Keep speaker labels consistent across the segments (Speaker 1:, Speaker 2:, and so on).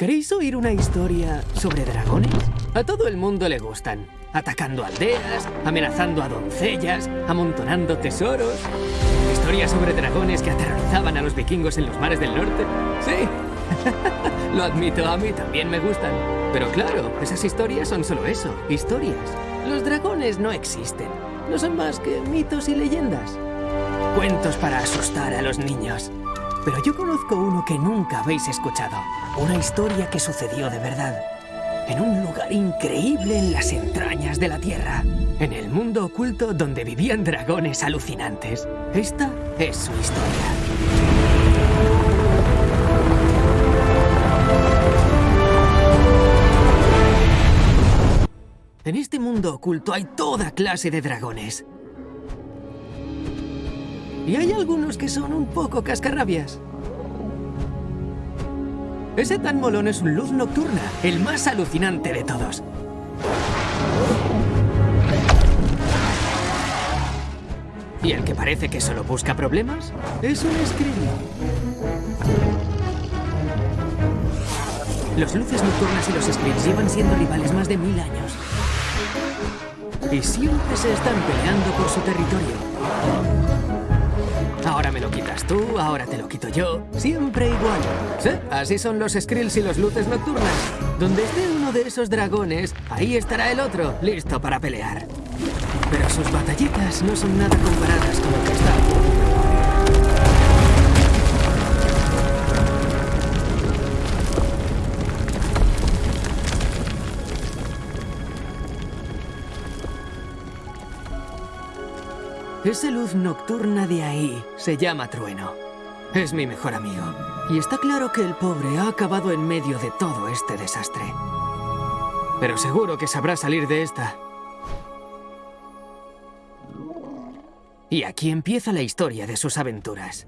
Speaker 1: ¿Queréis oír una historia sobre dragones? A todo el mundo le gustan. Atacando aldeas, amenazando a doncellas, amontonando tesoros. Historias sobre dragones que aterrorizaban a los vikingos en los mares del norte. Sí, lo admito, a mí también me gustan. Pero claro, esas historias son solo eso, historias. Los dragones no existen. No son más que mitos y leyendas. Cuentos para asustar a los niños. Pero yo conozco uno que nunca habéis escuchado. Una historia que sucedió de verdad. En un lugar increíble en las entrañas de la Tierra. En el mundo oculto donde vivían dragones alucinantes. Esta es su historia. En este mundo oculto hay toda clase de dragones. Y hay algunos que son un poco cascarrabias. Ese tan molón es un luz nocturna, el más alucinante de todos. ¿Y el que parece que solo busca problemas? Es un Skrill. Los luces nocturnas y los Skrills llevan siendo rivales más de mil años. Y siempre se están peleando por su territorio. Ahora me lo quitas tú, ahora te lo quito yo. Siempre igual. Sí, así son los Skrills y los luces nocturnas. Donde esté uno de esos dragones, ahí estará el otro, listo para pelear. Pero sus batallitas no son nada comparadas con lo que está Esa luz nocturna de ahí se llama Trueno. Es mi mejor amigo. Y está claro que el pobre ha acabado en medio de todo este desastre. Pero seguro que sabrá salir de esta. Y aquí empieza la historia de sus aventuras.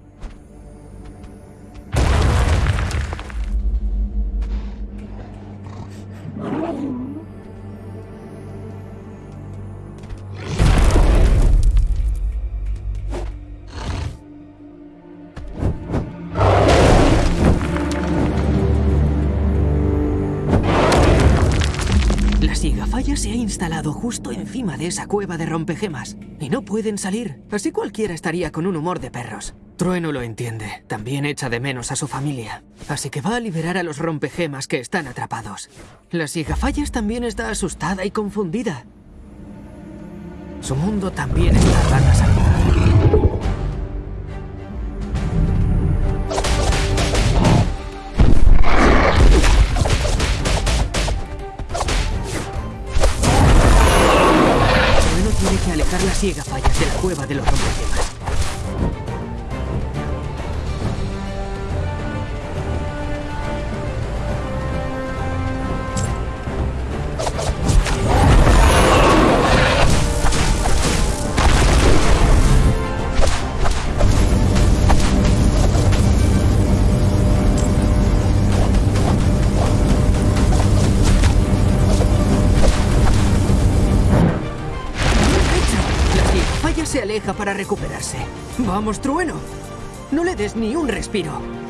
Speaker 1: Instalado justo encima de esa cueva de rompegemas y no pueden salir. Así cualquiera estaría con un humor de perros. Trueno lo entiende. También echa de menos a su familia. Así que va a liberar a los rompegemas que están atrapados. La Sigafallas también está asustada y confundida. Su mundo también está arriba. Ciega fallas de la cueva de los rompegemas. Recuperarse. ¡Vamos, trueno! No le des ni un respiro.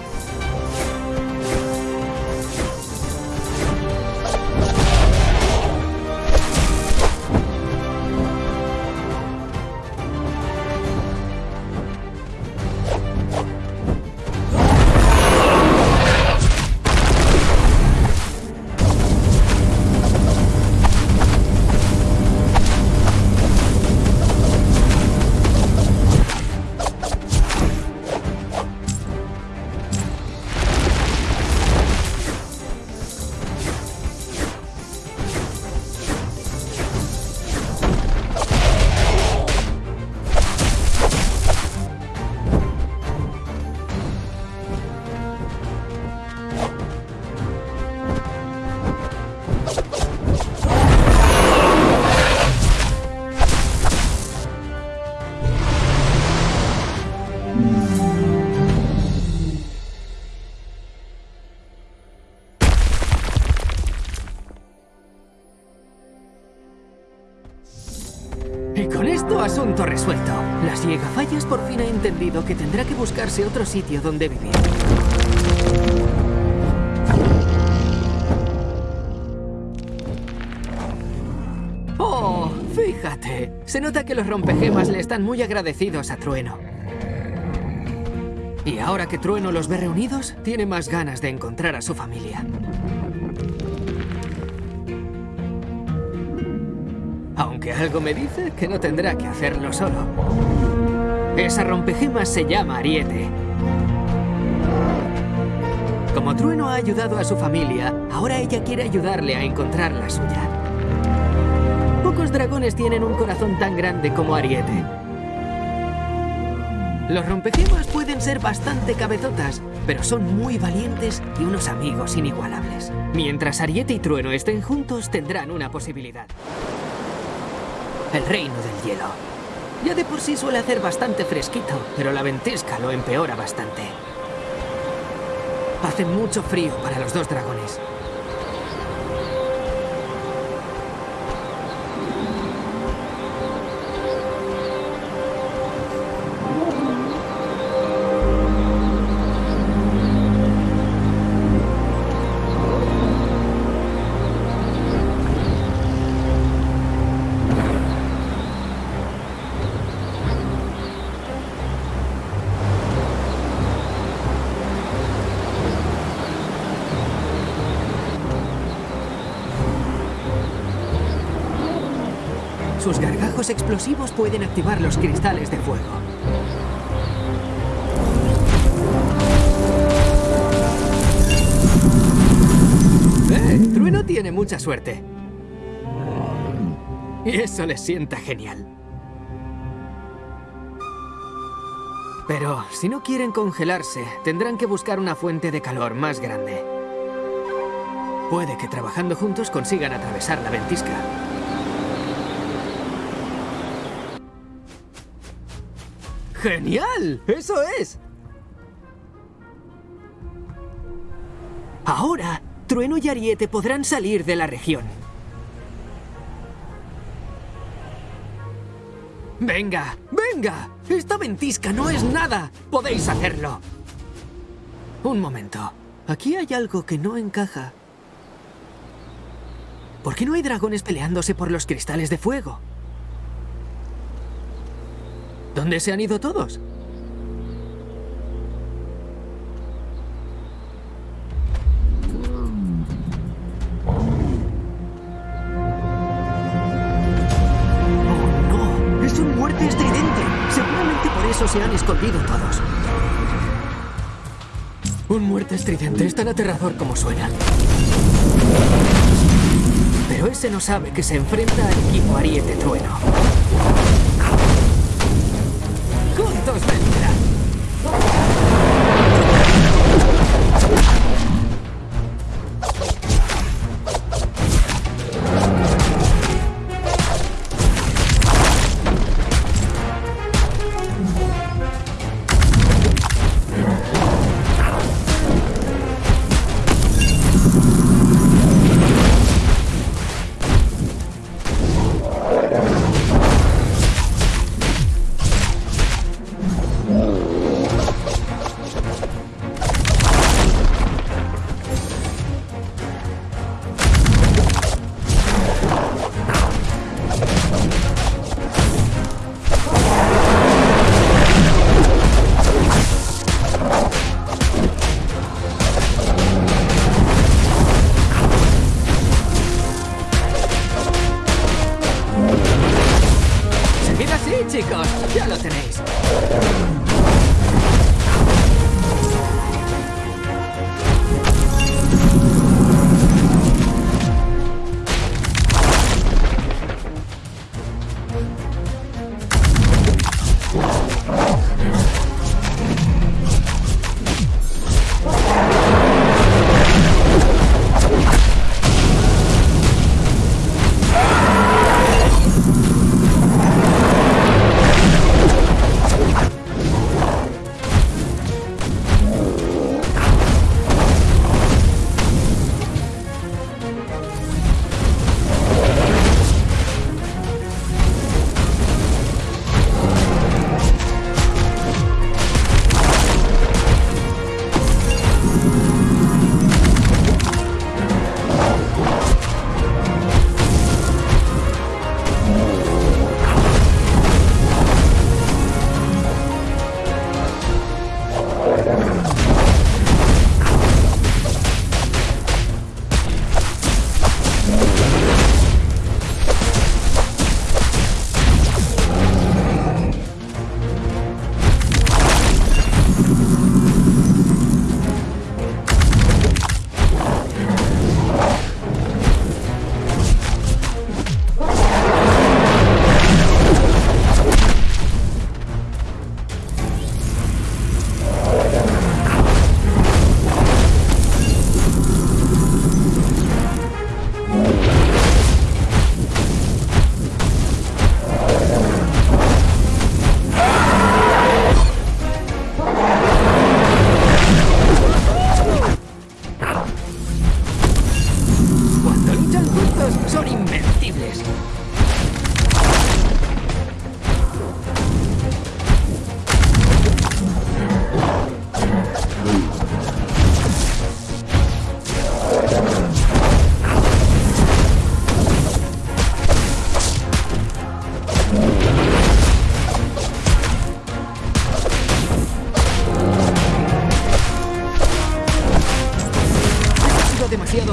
Speaker 1: que tendrá que buscarse otro sitio donde vivir. ¡Oh! Fíjate. Se nota que los rompegemas le están muy agradecidos a Trueno. Y ahora que Trueno los ve reunidos, tiene más ganas de encontrar a su familia. Aunque algo me dice que no tendrá que hacerlo solo. Esa rompegemas se llama Ariete. Como Trueno ha ayudado a su familia, ahora ella quiere ayudarle a encontrar la suya. Pocos dragones tienen un corazón tan grande como Ariete. Los rompegemas pueden ser bastante cabezotas, pero son muy valientes y unos amigos inigualables. Mientras Ariete y Trueno estén juntos, tendrán una posibilidad. El reino del hielo. Ya de por sí suele hacer bastante fresquito, pero la ventisca lo empeora bastante. Hace mucho frío para los dos dragones. Gargajos explosivos pueden activar los cristales de fuego. ¡Eh! Trueno tiene mucha suerte. Y eso le sienta genial. Pero si no quieren congelarse, tendrán que buscar una fuente de calor más grande. Puede que trabajando juntos consigan atravesar la ventisca. ¡Genial! ¡Eso es! Ahora, Trueno y Ariete podrán salir de la región. ¡Venga! ¡Venga! ¡Esta ventisca no es nada! ¡Podéis hacerlo! Un momento. Aquí hay algo que no encaja. ¿Por qué no hay dragones peleándose por los cristales de fuego? ¿Dónde se han ido todos? ¡Oh, no! ¡Es un muerte estridente! Seguramente por eso se han escondido todos. Un muerte estridente es tan aterrador como suena. Pero ese no sabe que se enfrenta al equipo Ariete Trueno. ¡Juntos vendrán!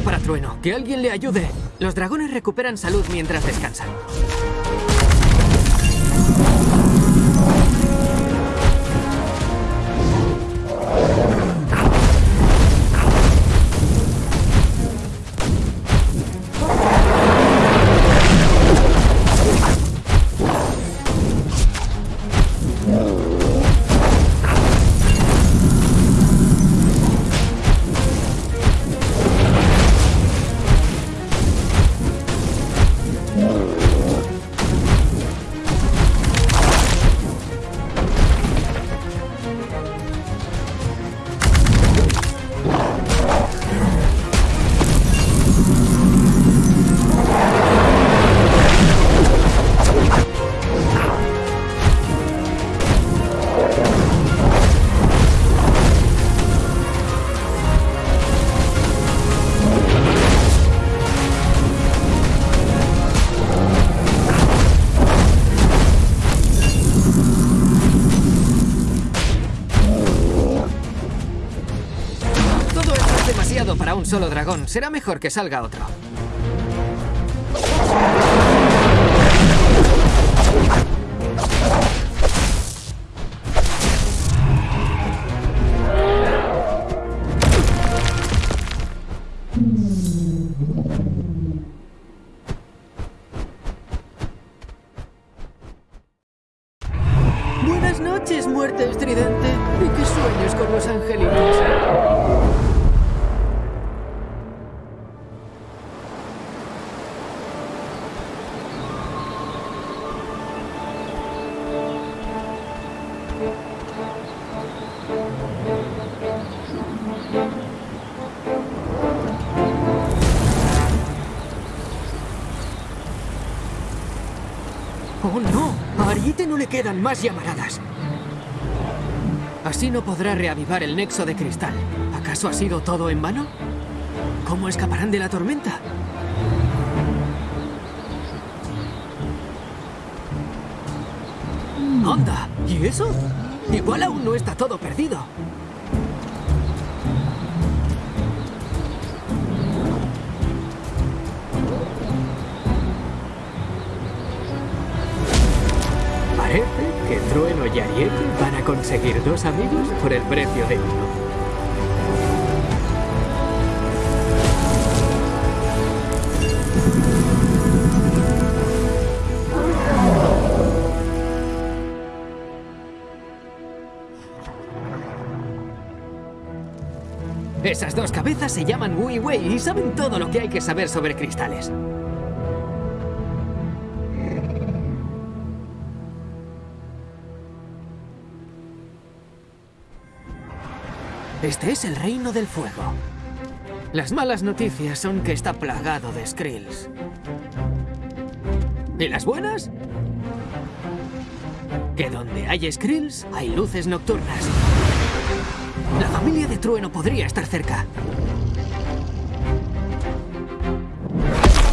Speaker 1: Para Trueno. Que alguien le ayude. Los dragones recuperan salud mientras descansan. Solo dragón. Será mejor que salga otro. ¡Oh, no! A Ariete no le quedan más llamaradas. Así no podrá reavivar el nexo de cristal. ¿Acaso ha sido todo en vano? ¿Cómo escaparán de la tormenta? ¡Anda! ¿Y eso? Igual aún no está todo perdido. Y van conseguir dos amigos por el precio de uno. Esas dos cabezas se llaman Wui Wei y saben todo lo que hay que saber sobre cristales. Este es el reino del fuego. Las malas noticias son que está plagado de Skrills. ¿Y las buenas? Que donde hay Skrills hay luces nocturnas. La familia de Trueno podría estar cerca.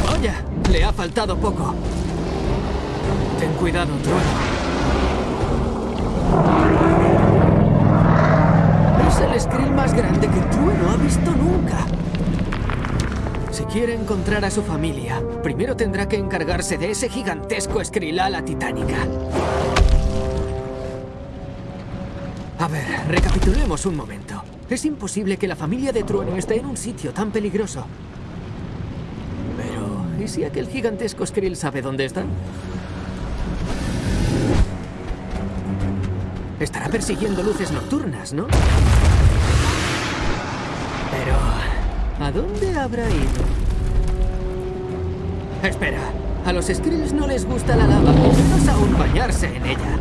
Speaker 1: ¡Vaya! Le ha faltado poco. Ten cuidado, Trueno. Es Skrill más grande que Trueno ha visto nunca. Si quiere encontrar a su familia, primero tendrá que encargarse de ese gigantesco Skrill a la titánica. A ver, recapitulemos un momento. Es imposible que la familia de Trueno esté en un sitio tan peligroso. Pero, ¿y si aquel gigantesco Skrill sabe dónde están? Estará persiguiendo luces nocturnas, ¿no? Pero, ¿a dónde habrá ido? Espera, a los Skrills no les gusta la lava, menos aún bañarse en ella.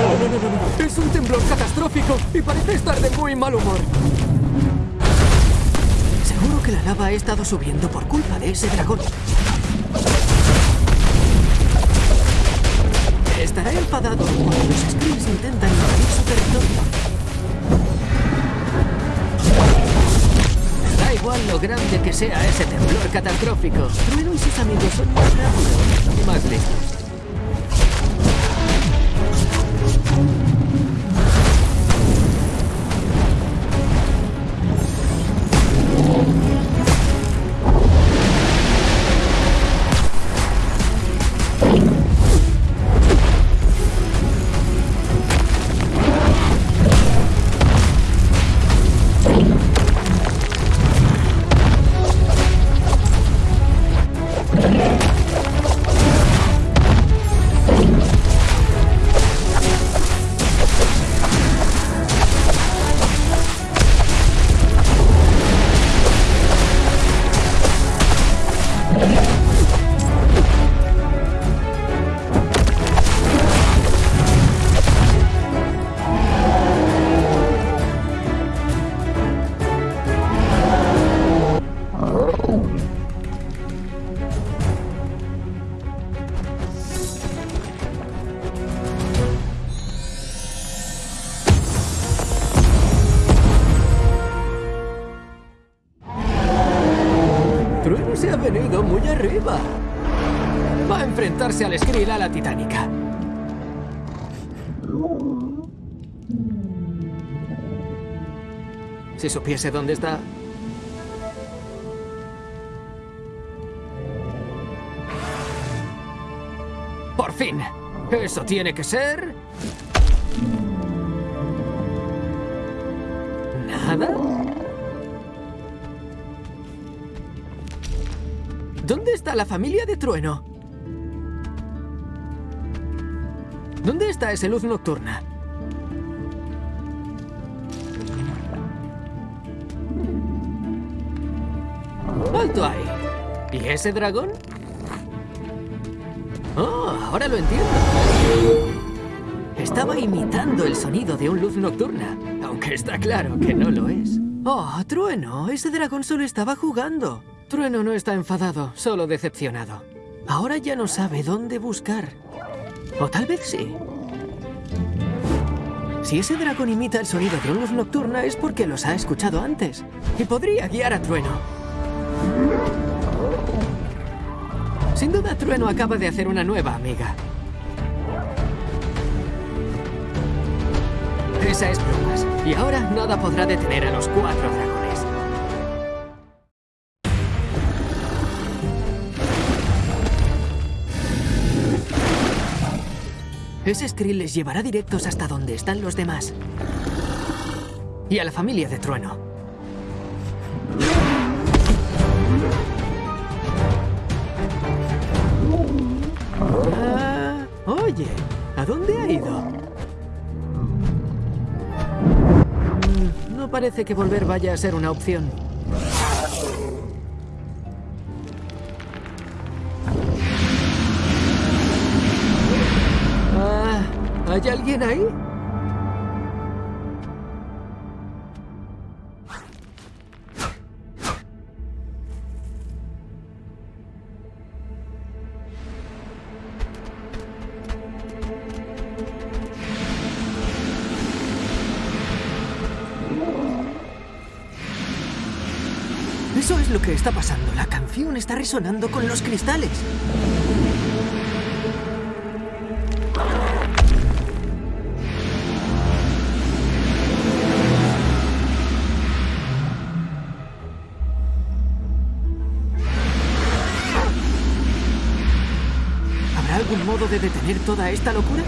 Speaker 1: No, no, no, no, no. ¡Es un parece estar de muy mal humor. Seguro que la lava ha estado subiendo por culpa de ese dragón. Estará enfadado cuando los Skrulls intentan invadir su territorio. Da igual lo grande que sea ese temblor catastrófico. Trueno y sus amigos son más rápidos y más listos. Va a enfrentarse al Skrill a la titánica. Si supiese dónde está... ¡Por fin! Eso tiene que ser... ¿Nada? ¿Dónde está la familia de Trueno? ¿Dónde está ese luz nocturna? ¡Alto ahí! ¿Y ese dragón? Oh, ahora lo entiendo. Estaba imitando el sonido de un luz nocturna, aunque está claro que no lo es. Oh, Trueno, ese dragón solo estaba jugando. Trueno no está enfadado, solo decepcionado. Ahora ya no sabe dónde buscar. O tal vez sí. Si ese dragón imita el sonido de luz nocturna es porque los ha escuchado antes. Y podría guiar a Trueno. Sin duda Trueno acaba de hacer una nueva amiga. Esa es bromas. Y ahora nada podrá detener a los cuatro dragones. Ese Skrill les llevará directos hasta donde están los demás. Y a la familia de Trueno. Ah, oye, ¿a dónde ha ido? No parece que volver vaya a ser una opción. ¿Hay alguien ahí? Eso es lo que está pasando. La canción está resonando con los cristales. Algún modo de detener toda esta locura?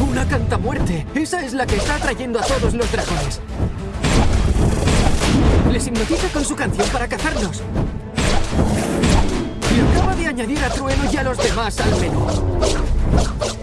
Speaker 1: ¡Una cantamuerte! Esa es la que está atrayendo a todos los dragones. Les hipnotiza con su canción para cazarnos. Y acaba de añadir a Trueno y a los demás al menú.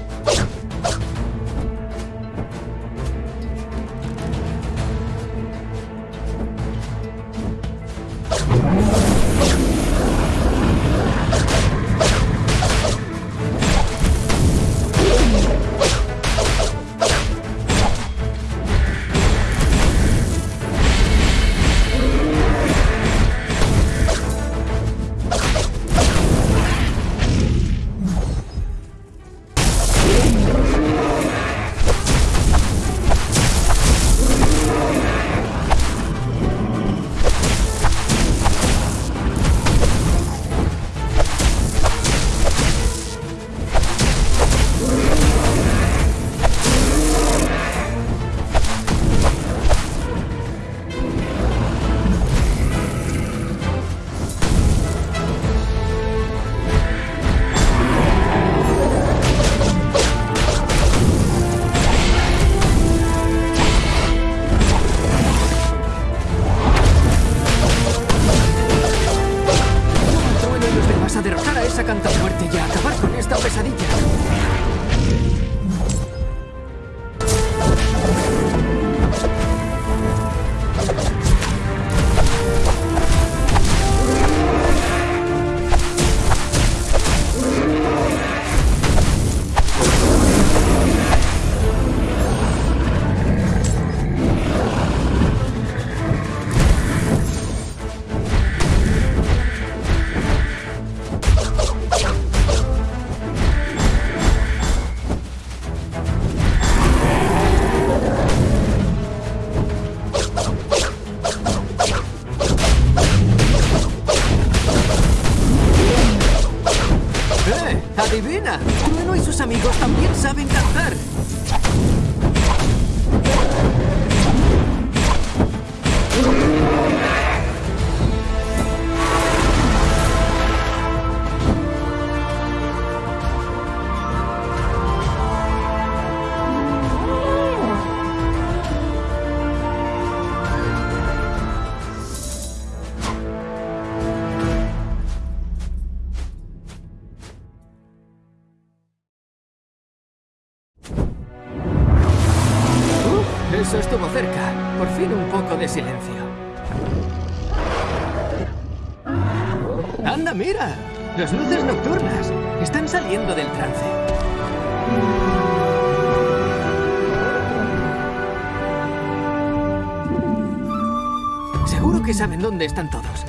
Speaker 1: Seguro que saben dónde están todos.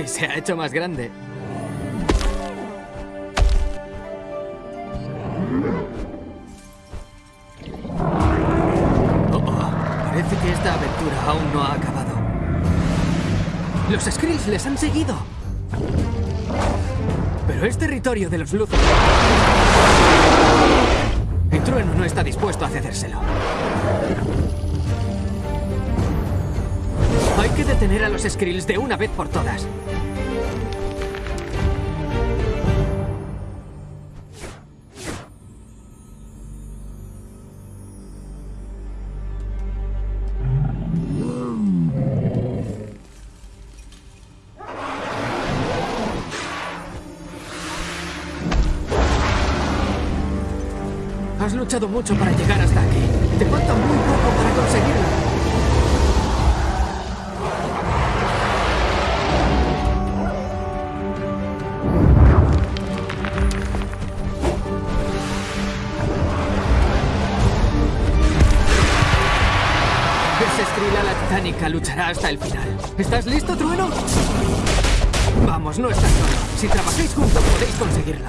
Speaker 1: Se ha hecho más grande. Oh, oh, parece que esta aventura aún no ha acabado. Los Skrills les han seguido. Pero es territorio de los Luthor. Y Trueno no está dispuesto a cedérselo. Hay que detener a los Skrills de una vez por todas. Has luchado mucho para llegar hasta aquí. Hasta el final. ¿Estás listo, Trueno? Vamos, no estás solo. Si trabajáis juntos podéis conseguirlo.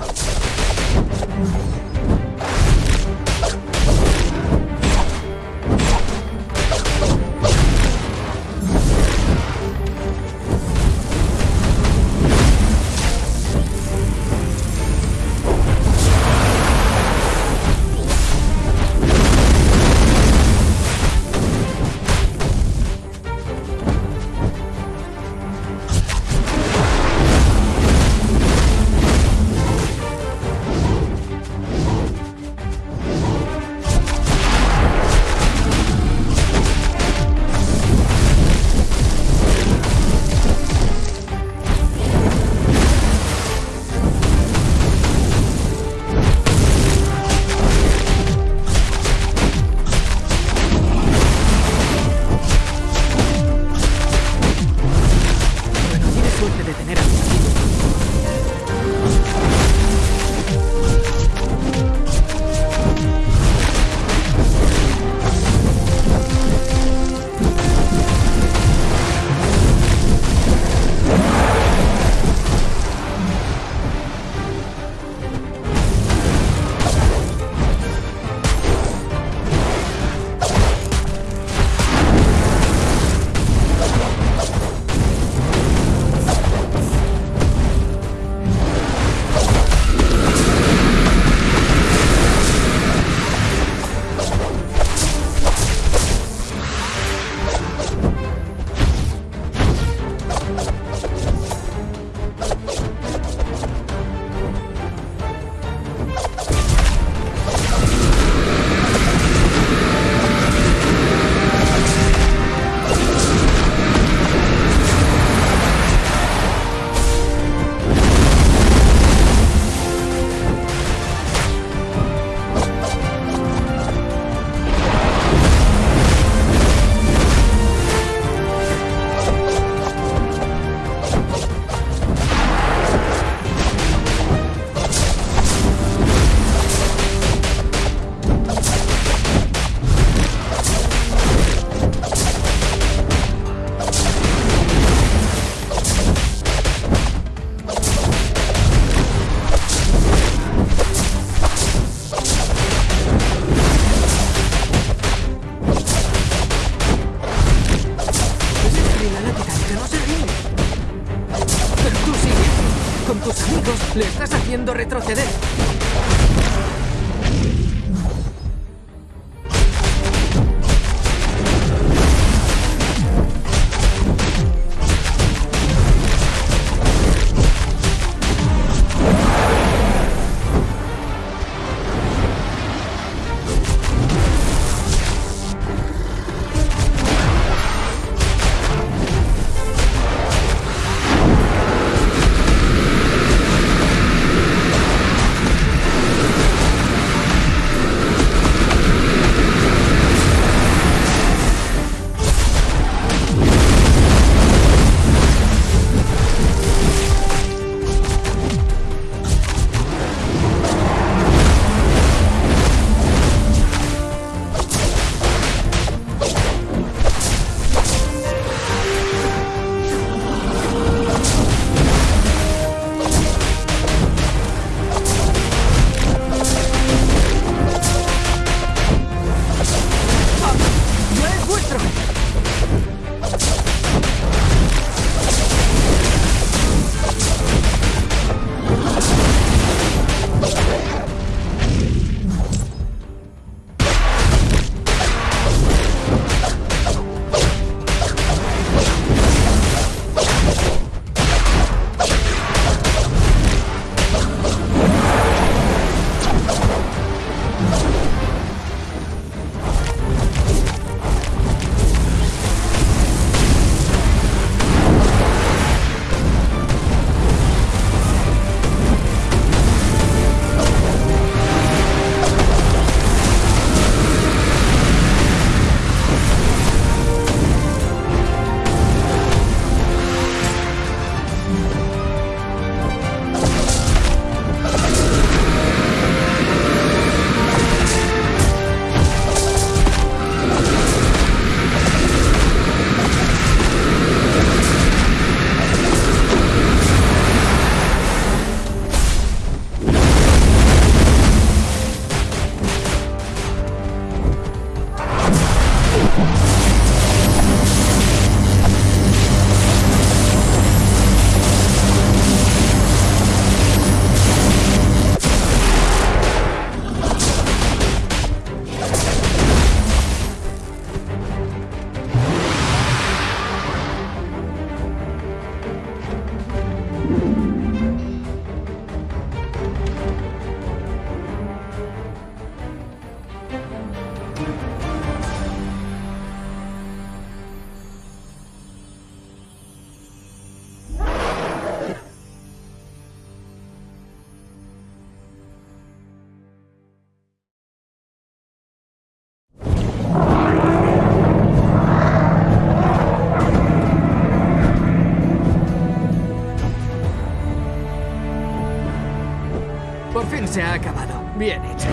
Speaker 1: Se ha acabado. Bien hecho.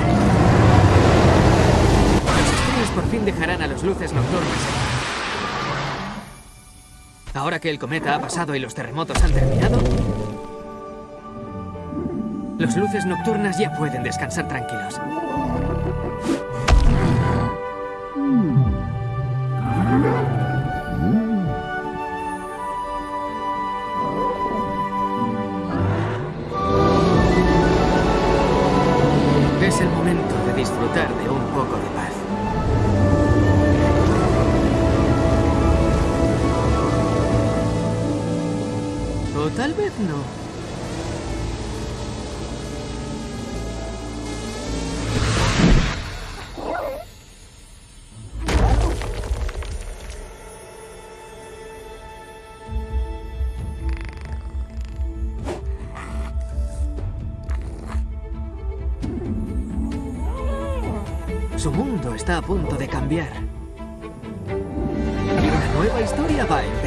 Speaker 1: Los estrellas por fin dejarán a los luces nocturnas. Ahora que el cometa ha pasado y los terremotos han terminado, los luces nocturnas ya pueden descansar tranquilos. De disfrutar de un poco de paz. O tal vez no. Está a punto de cambiar. Y una nueva historia va a.